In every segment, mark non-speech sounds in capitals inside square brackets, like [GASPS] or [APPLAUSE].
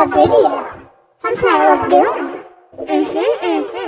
a video. Something I love doing. Mm-hmm, mm-hmm.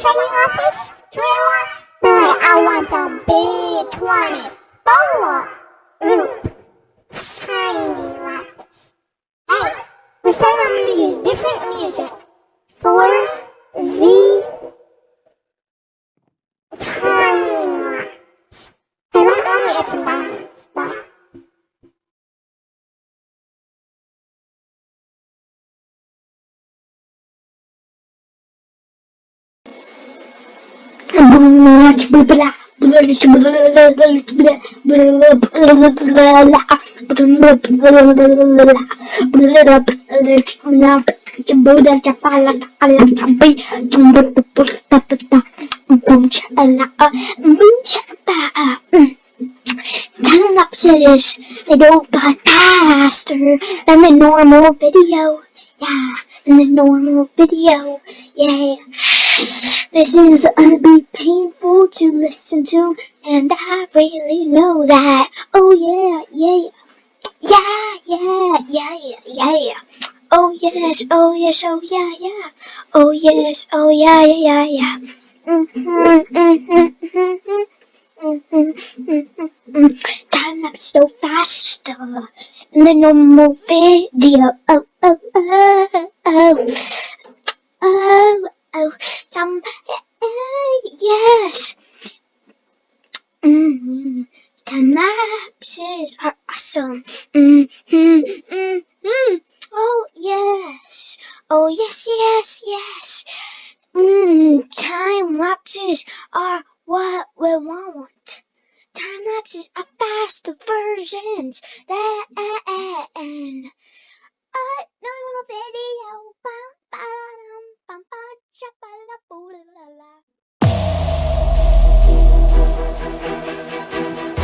Shiny lapis. Do you want? But I want the big 24 loop shiny lapis. Hey, this time I'm gonna use different music for the Time lapses, they don't got faster than the normal video. Yeah, than the normal video. Yeah. This is gonna be painful to listen to, and I really know that. Oh yeah, yeah, yeah, yeah, yeah, yeah, yeah. Oh yes, oh yes, oh yeah, yeah. Oh yes, oh yeah, yeah, yeah, yeah. Mm-hmm, mm-hmm, mm-hmm. Time lapse so faster than the normal video. Oh, oh, oh, oh, oh, oh. Some, uh, yes. Mm-hmm. Time lapses are awesome. Mm-hmm, mm-hmm. Oh yes. Oh yes, yes, yes. Mm, time lapses are what we want. Time lapses are faster versions than a normal video. Bum, ba, cha-ba-la-boo-la-la-la. Mhm.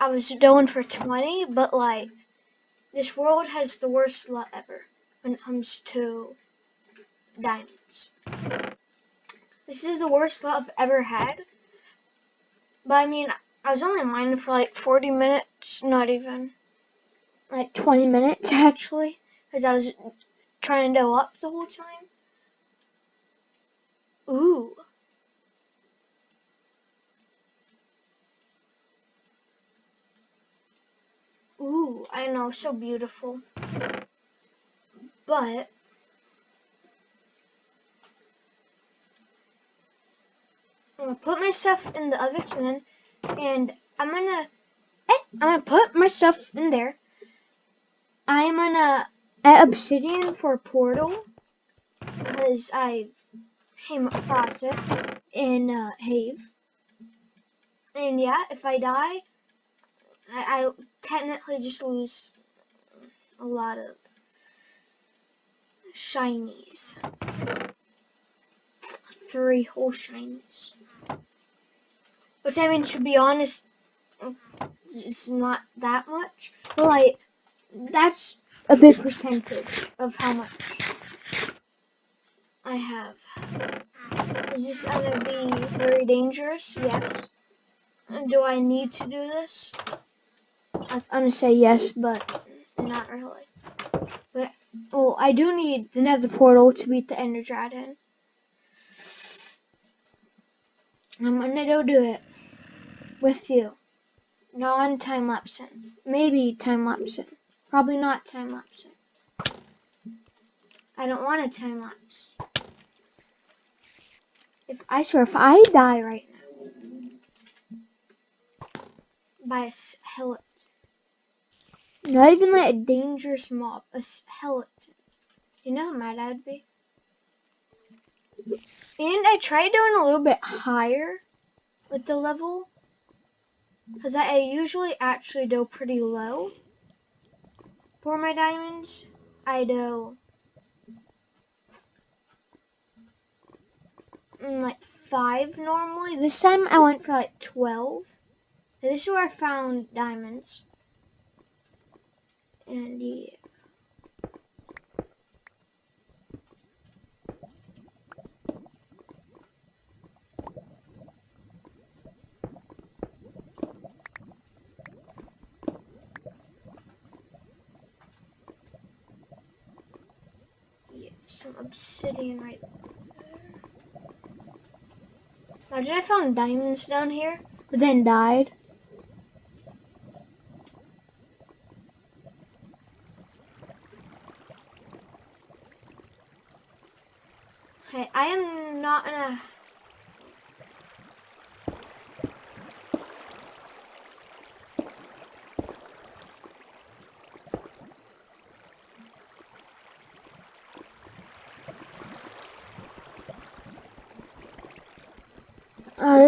I, was going for 20, but like, this world has the worst luck ever when it comes to diamonds. This is the worst luck I've ever had. But I mean, I was only mining for like 40 minutes, not even. Like 20 minutes [LAUGHS] actually, because I was trying to go up the whole time. Ooh. Ooh, I know, so beautiful. But I'm gonna put myself in the other thing, and I'm gonna, eh, I'm gonna put myself in there. I'm gonna add obsidian for a portal, because I came across it in uh, Have. And yeah, if I die, I, I technically just lose a lot of shinies. Three whole shinies. Which I mean, to be honest, it's not that much. But like, that's a big percentage of how much I have. Is this gonna be very dangerous? Yes. And do I need to do this? I was gonna say yes, but not really. But oh, I do need the Nether portal to beat the Ender Dragon. I'm gonna go do it with you. Non time lapsing. Maybe time lapsing. Probably not time lapsing. I don't want a time lapse. If I swear, if I die right now by a skeleton, not even like a dangerous mob, a skeleton, you know how mad I'd be. And I tried doing a little bit higher with the level, because I usually actually do pretty low for my diamonds. I do mm, like five normally. This time I went for like 12. This is where I found diamonds. And yeah. Some obsidian right there. Imagine I found diamonds down here, but then died. Okay, I am not gonna...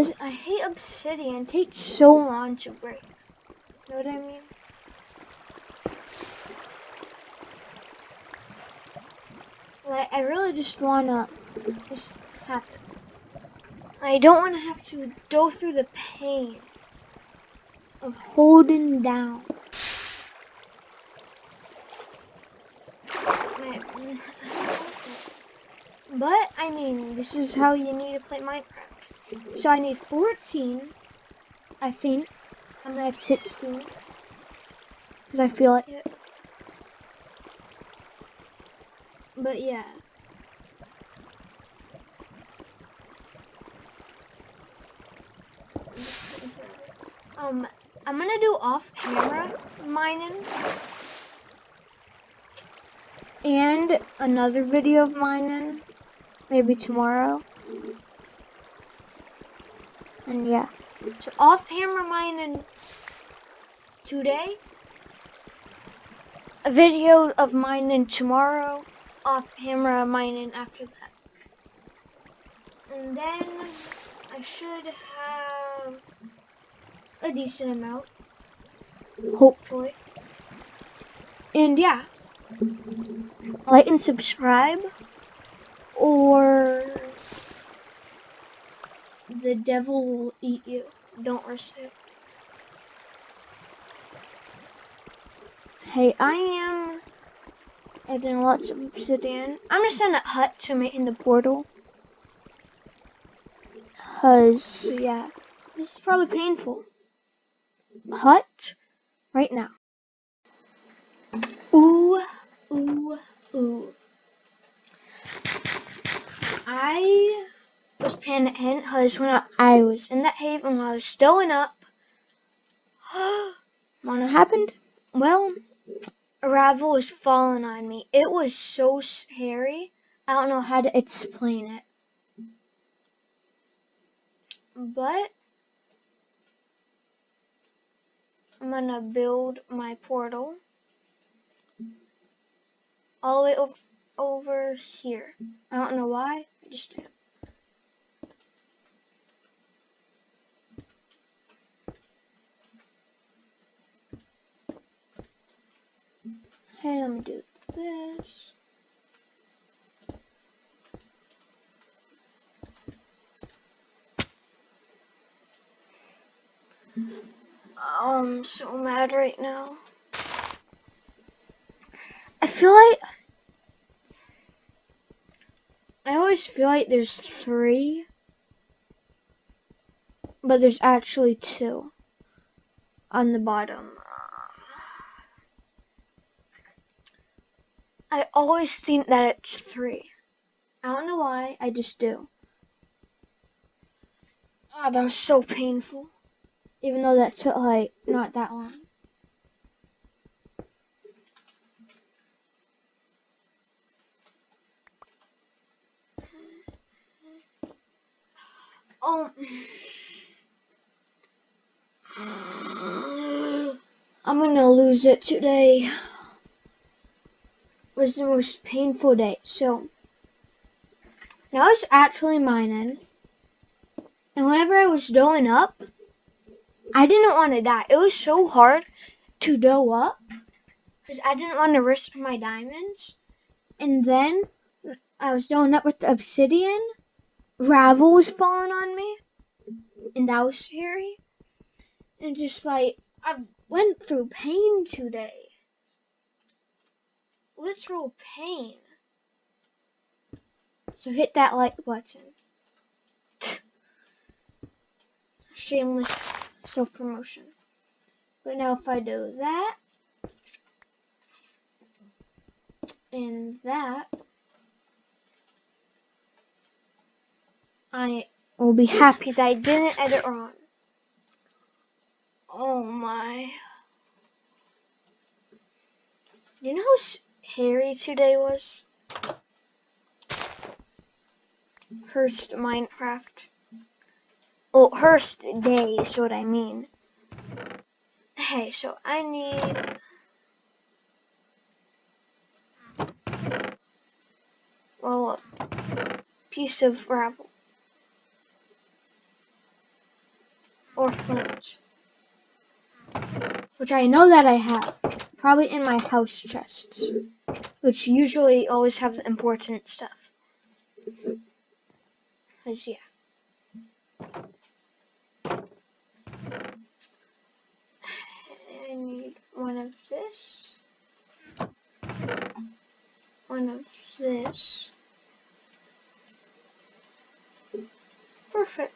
This, I hate obsidian. It takes so long to break. You know what I mean? Like, I really just wanna just have it. I don't wanna have to go through the pain of holding down. But, I mean, this is how you need to play Minecraft. So I need 14, I think. I'm gonna have 16. Because I feel like it. But yeah. Um, I'm gonna do off camera mining. And another video of mining. Maybe tomorrow. And yeah. So off camera mining today. A video of mining tomorrow. Off camera mining after that. And then I should have a decent amount. Hopefully. And yeah. Like and subscribe. or the devil will eat you. Don't risk it. Hey, I am adding lots of obsidian. I'm just in a hut to make in the portal. Cause, yeah, this is probably painful. Hut, right now. Ooh, ooh, ooh. I was panicking because when I was in that haven and I was stowing up, [GASPS] what happened? Well, a ravel was falling on me. It was so scary. I don't know how to explain it. But I'm gonna build my portal all the way over, over here. I don't know why, I just do. Hey, let me do this. Um, I'm so mad right now. I feel like I always feel like there's three, but there's actually two on the bottom. I always think that it's three. I don't know why, I just do. Ah, that was so painful. Even though that took like not that long. Oh. [SIGHS] I'm gonna lose it today. Was the most painful day. So now it's actually mining. And whenever I was going up, I didn't want to die. It was so hard to go up because I didn't want to risk my diamonds. And then I was going up with the obsidian. Gravel was falling on me, and that was scary. And just like I went through pain today, literal pain. So hit that like button. [LAUGHS] Shameless self promotion. But now if I do that and that, I will be happy that I didn't edit wrong. Oh my. You know how hairy today was? Hurst Minecraft. Oh, Hurst Day is what I mean. Hey, so I need... Well, a piece of gravel. Or flint. Which I know that I have. Probably in my house chests. Which usually always have the important stuff. Because, yeah. I need one of this, one of this. Perfect.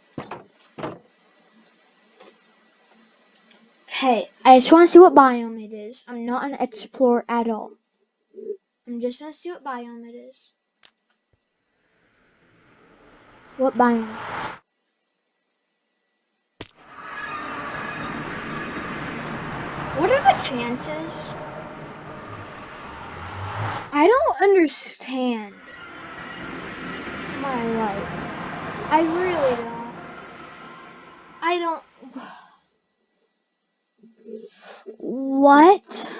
Hey, I just want to see what biome it is. I'm not an explorer at all. I'm just gonna see what biome it is. What biome? What are the chances? I don't understand my life. I really don't. I don't. [SIGHS] What?